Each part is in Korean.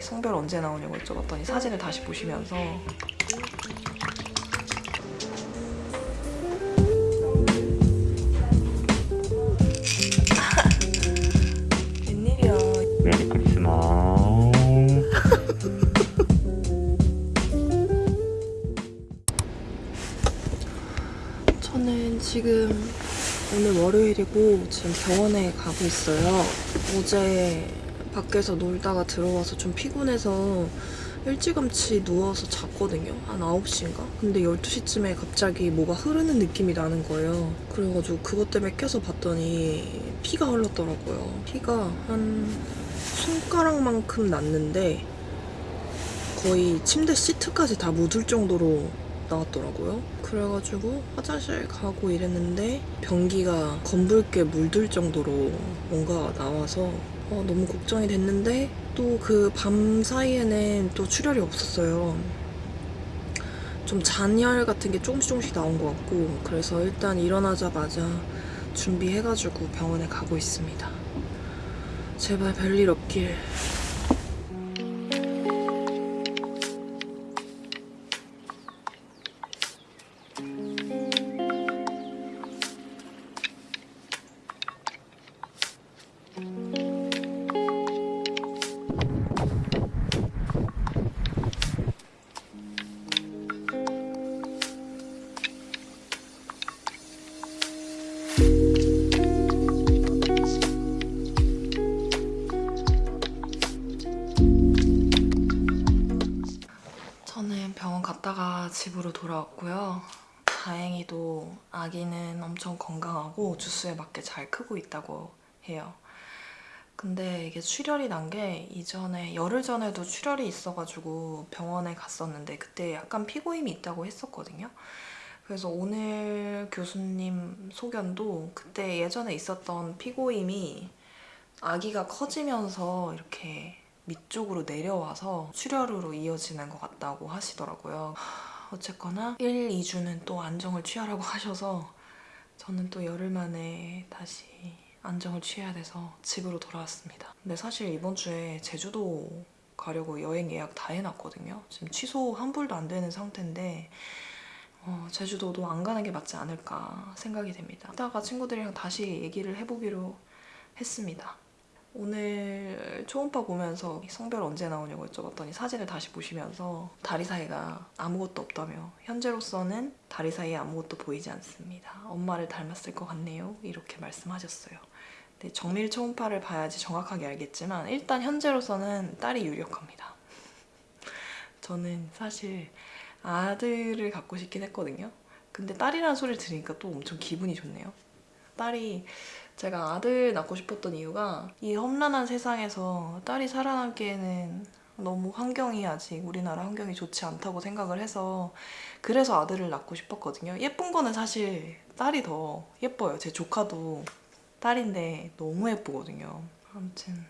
성별 언제 나오냐고 여쭤봤더니 사진을 다시 보시면서 웬일이야 메리 크리스마스. 저는 지금 오늘 월요일이고 지금 병원에 가고 있어요. 어제 밖에서 놀다가 들어와서 좀 피곤해서 일찌감치 누워서 잤거든요. 한 9시인가? 근데 12시쯤에 갑자기 뭐가 흐르는 느낌이 나는 거예요. 그래가지고 그것 때문에 껴서 봤더니 피가 흘렀더라고요. 피가 한 손가락만큼 났는데 거의 침대 시트까지 다 묻을 정도로 나왔더라고요. 그래가지고 화장실 가고 이랬는데 변기가 검붉게 물들 정도로 뭔가 나와서 어, 너무 걱정이 됐는데 또 그 밤 사이에는 또 출혈이 없었어요. 좀 잔열 같은 게 조금씩 조금씩 나온 것 같고 그래서 일단 일어나자마자 준비해가지고 병원에 가고 있습니다. 제발 별일 없길. 갔다가 집으로 돌아왔고요. 다행히도 아기는 엄청 건강하고 주스에 맞게 잘 크고 있다고 해요. 근데 이게 출혈이 난 게 이전에 열흘 전에도 출혈이 있어가지고 병원에 갔었는데 그때 약간 피고임이 있다고 했었거든요. 그래서 오늘 교수님 소견도 그때 예전에 있었던 피고임이 아기가 커지면서 이렇게 밑쪽으로 내려와서 출혈으로 이어지는 것 같다고 하시더라고요. 하, 어쨌거나 1, 2주는 또 안정을 취하라고 하셔서 저는 또 열흘 만에 다시 안정을 취해야 돼서 집으로 돌아왔습니다. 근데 사실 이번 주에 제주도 가려고 여행 예약 다 해놨거든요. 지금 취소 한 불도 안 되는 상태인데 어, 제주도도 안 가는 게 맞지 않을까 생각이 됩니다. 이따가 친구들이랑 다시 얘기를 해보기로 했습니다. 오늘 초음파 보면서 성별 언제 나오냐고 여쭤봤더니 사진을 다시 보시면서 다리 사이가 아무것도 없다며 현재로서는 다리 사이에 아무것도 보이지 않습니다. 엄마를 닮았을 것 같네요. 이렇게 말씀하셨어요. 근데 정밀 초음파를 봐야지 정확하게 알겠지만 일단 현재로서는 딸이 유력합니다. 저는 사실 아들을 갖고 싶긴 했거든요. 근데 딸이라는 소리를 들으니까 또 엄청 기분이 좋네요. 딸이 제가 아들 낳고 싶었던 이유가 이 험난한 세상에서 딸이 살아남기에는 너무 환경이 아직 우리나라 환경이 좋지 않다고 생각을 해서 그래서 아들을 낳고 싶었거든요. 예쁜 거는 사실 딸이 더 예뻐요. 제 조카도 딸인데 너무 예쁘거든요. 아무튼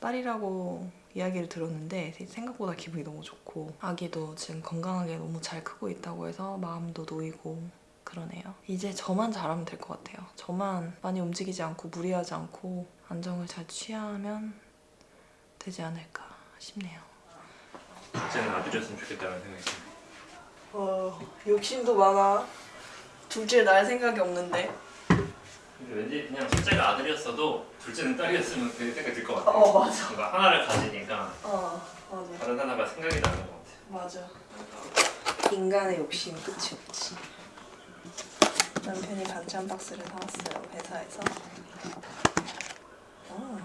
딸이라고 이야기를 들었는데 생각보다 기분이 너무 좋고 아기도 지금 건강하게 너무 잘 크고 있다고 해서 마음도 놓이고 그러네요. 이제 저만 잘하면 될 것 같아요. 저만 많이 움직이지 않고 무리하지 않고 안정을 잘 취하면 되지 않을까 싶네요. 둘째는 아들이었으면 좋겠다는 생각이 듭니다. 어, 욕심도 많아. 둘째 낳을 생각이 없는데. 근데 왠지 그냥 첫째가 아들이었어도 둘째는 딸이었으면 그 생각이 들 것 같아요. 어, 맞아. 뭔가 하나를 가지니까 어, 맞아. 다른 하나가 생각이 나는 것 같아요. 맞아. 인간의 욕심 끝이 없지. 남편이 반찬 박스를 사왔어요 회사에서. 어.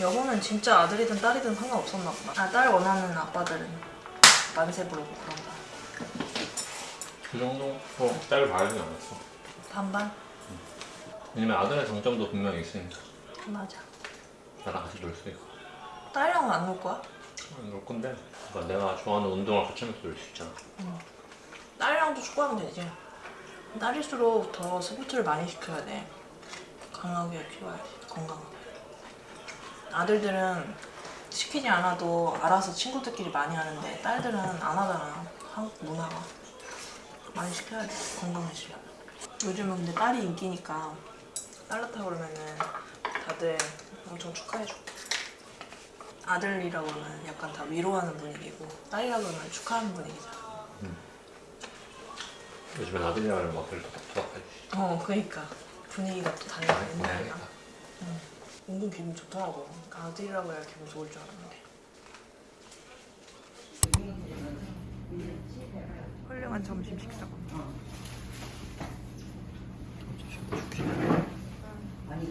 여보는 진짜 아들이든 딸이든 상관없었나 보다. 아, 딸 원하는 아빠들은 만세 부르고 그런다. 그 정도? 어, 딸을 바라지 않았어. 반반? 왜냐면 아들의 장점도 분명히 있으니까 맞아. 나랑 같이 놀 수 있고 딸이랑은 안 놀 거야? 놀 건데 그러니까 내가 좋아하는 운동을 같이 하면서 놀 수 있잖아. 딸이랑도 축구하면 되지. 딸일수록 더 스포츠를 많이 시켜야 돼. 강하게 키워야지, 건강하게. 아들들은 시키지 않아도 알아서 친구들끼리 많이 하는데 딸들은 안 하잖아. 한국 문화가. 많이 시켜야 돼, 건강해지려면. 요즘은 근데 딸이 인기니까 딸 낳다 그러면은 다들 엄청 축하해줘. 아들이라고 하면 약간 다 위로하는 분위기고 딸이라고 하면 축하하는 분위기잖아. 요즘엔 아들이랑 막 그렇게. 어, 그러니까 분위기가 또 많이 옛날이랑. 보내야겠다. 은근 기분 좋더라고. 그러니까 아들이라고 해야 기분 좋을 줄 알았는데. 훌륭한 점심 식사. 이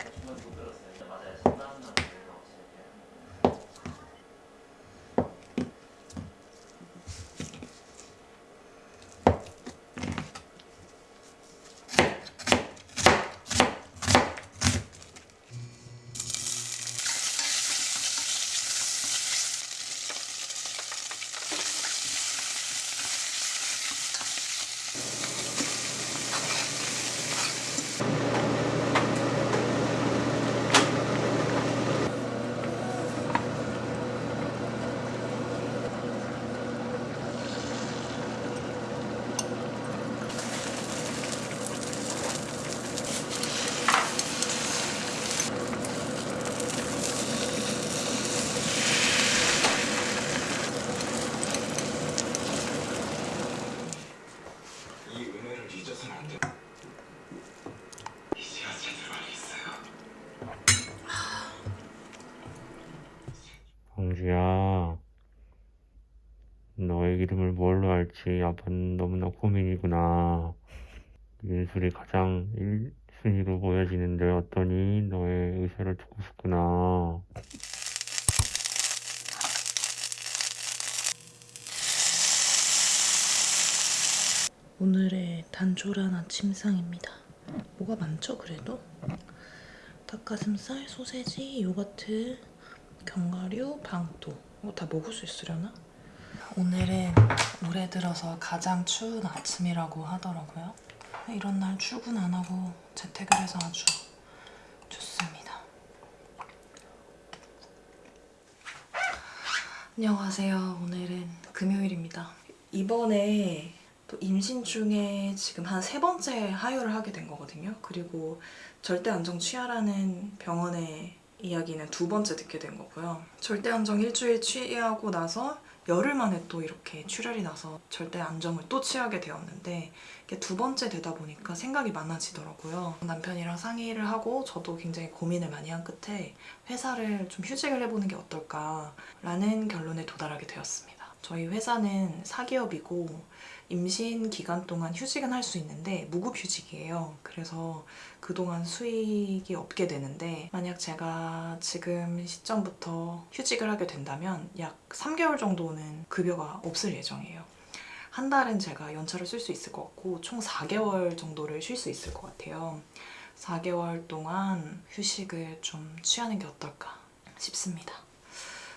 이름을 뭘로 할지 아빠는 너무나 고민이구나. 예술이 가장 1순위로 보여지는데 어떠니? 너의 의사를 듣고 싶구나. 오늘의 단촐한 아침 상입니다. 뭐가 많죠, 그래도? 닭가슴살, 소세지, 요거트, 견과류, 방토. 이거 다 먹을 수 있으려나? 오늘은 올해 들어서 가장 추운 아침이라고 하더라고요. 이런 날 출근 안 하고 재택을 해서 아주 좋습니다. 안녕하세요. 오늘은 금요일입니다. 이번에 또 임신 중에 지금 한 세 번째 하혈을 하게 된 거거든요. 그리고 절대 안정 취하라는 병원의 이야기는 두 번째 듣게 된 거고요. 절대 안정 일주일 취하고 나서 열흘 만에 또 이렇게 출혈이 나서 절대 안정을 또 취하게 되었는데 이게 두 번째 되다 보니까 생각이 많아지더라고요. 남편이랑 상의를 하고 저도 굉장히 고민을 많이 한 끝에 회사를 좀 휴직을 해보는 게 어떨까라는 결론에 도달하게 되었습니다. 저희 회사는 사기업이고 임신 기간 동안 휴직은 할 수 있는데 무급휴직이에요. 그래서 그동안 수익이 없게 되는데 만약 제가 지금 시점부터 휴직을 하게 된다면 약 3개월 정도는 급여가 없을 예정이에요. 한 달은 제가 연차를 쓸 수 있을 것 같고 총 4개월 정도를 쉴 수 있을 것 같아요. 4개월 동안 휴식을 좀 취하는 게 어떨까 싶습니다.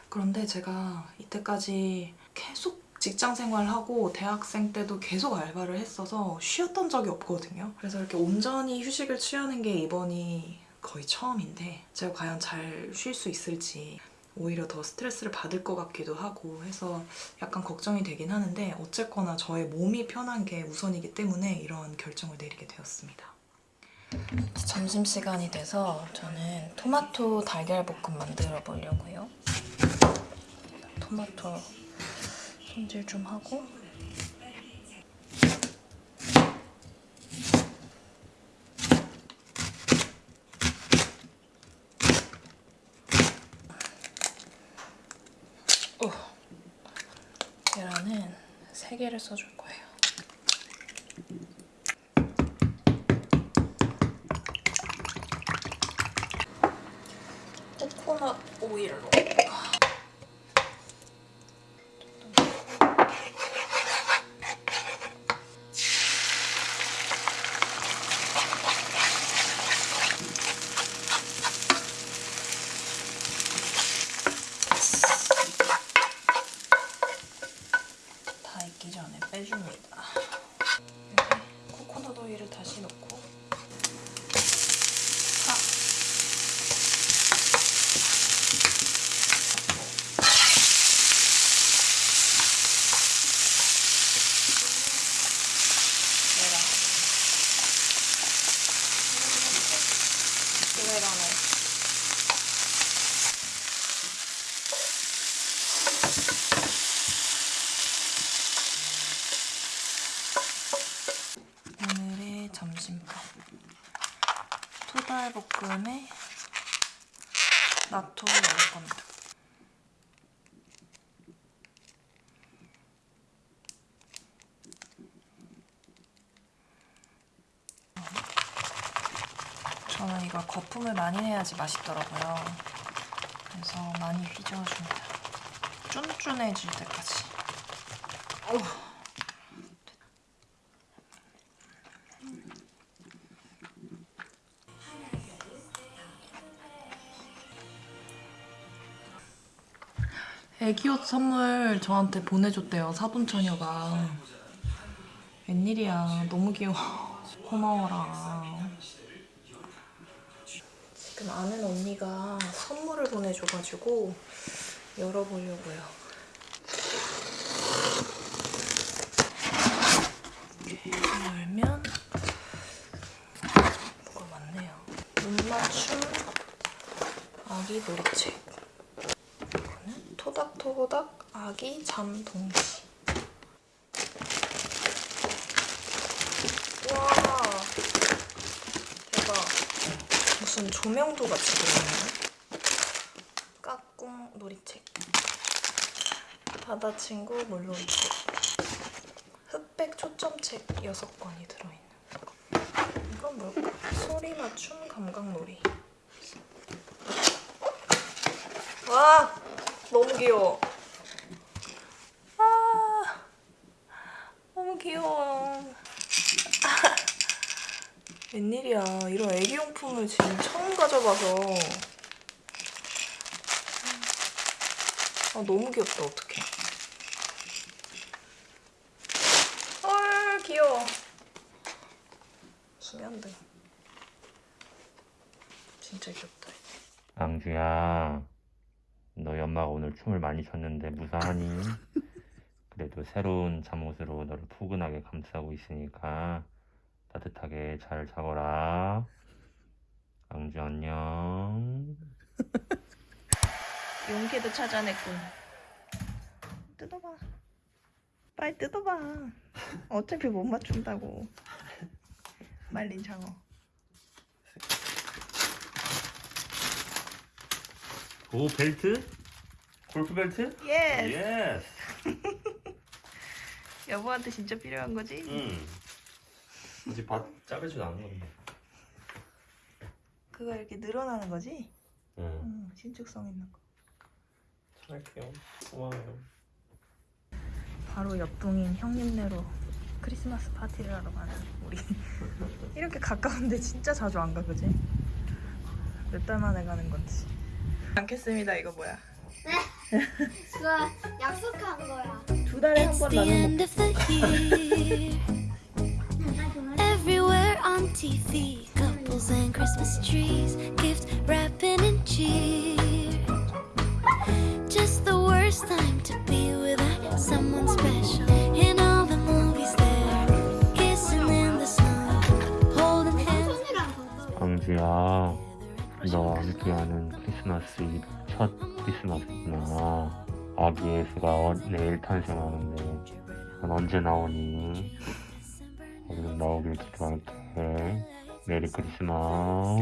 그런데 제가 이때까지 계속 직장 생활하고 대학생 때도 계속 알바를 했어서 쉬었던 적이 없거든요. 그래서 이렇게 온전히 휴식을 취하는 게 이번이 거의 처음인데 제가 과연 잘 쉴 수 있을지 오히려 더 스트레스를 받을 것 같기도 하고 해서 약간 걱정이 되긴 하는데 어쨌거나 저의 몸이 편한 게 우선이기 때문에 이런 결정을 내리게 되었습니다. 점심시간이 돼서 저는 토마토 달걀 볶음 만들어 보려고요. 토마토 손질 좀 하고 오. 계란은 3개를 써줄 거예요. 코코넛 오일로 다 익기 전에 빼줍니다. 다시 넣고 파. 내라. 오레가노. 오늘의 점심밥 토달볶음에 나토를 넣을 겁니 저는 이걸 거품을 많이 내야지 맛있더라고요. 그래서 많이 휘저어줍니다. 쫀쫀해질 때까지. 어우. 애기 옷 선물 저한테 보내줬대요 사돈처녀가 웬일이야 너무 귀여워 고마워라 지금 아는 언니가 선물을 보내줘가지고 열어보려고요. 이렇게 열면 뭐가 많네요. 눈 맞춤 아기 놀이책. 이거는 토닥토닥 아기 잠 동시. 와 대박. 무슨 조명도 같이 들어있네. 까꿍 놀이책. 바다 친구 물놀이책. 흑백 초점책 6권이 들어있는. 이건 뭘까? 소리 맞춤 감각놀이. 와 너무 귀여워. 아 너무 귀여워. 웬일이야. 이런 애기용품을 지금 처음 가져봐서. 아 너무 귀엽다. 어떡해. 헐 귀여워. 수면등 진짜 귀엽다. 앙주야, 너희 엄마가 오늘 춤을 많이 췄는데 무사하니? 그래도 새로운 잠옷으로 너를 푸근하게 감싸고 있으니까 따뜻하게 잘 자거라. 앙주 안녕. 용기도 찾아냈군. 뜯어봐. 빨리 뜯어봐. 어차피 못 맞춘다고. 말린 장어. 오 벨트? 골프 벨트? Yes. Yes. 여보한테 진짜 필요한 거지? 응. 이제 밭 짜배지 않은 건데. 그거 이렇게 늘어나는 거지? 응. 응, 신축성 있는 거. 잘할게요. 고마워요. 바로 옆동인 형님네로 크리스마스 파티를 하러 가는 우리. 이렇게 가까운데 진짜 자주 안 가, 그지? 몇 달 만에 가는 건지. 않겠습니다, 이거 뭐야? 그거 약속한 거야. 두 달에 한 번 나는 on TV, couples and Christmas trees, gift wrapping and cheer. Just the worst time to be without someone special. In all the movies, they're kissing in the snow, holding hands. 앙주야, 너와 함께하는 크리스마스 첫 크리스마스구나. 아기 예수가 내일 탄생하는데 넌 언제 나오니? 얼른 나오길 기도할게. 메리 크리스마스.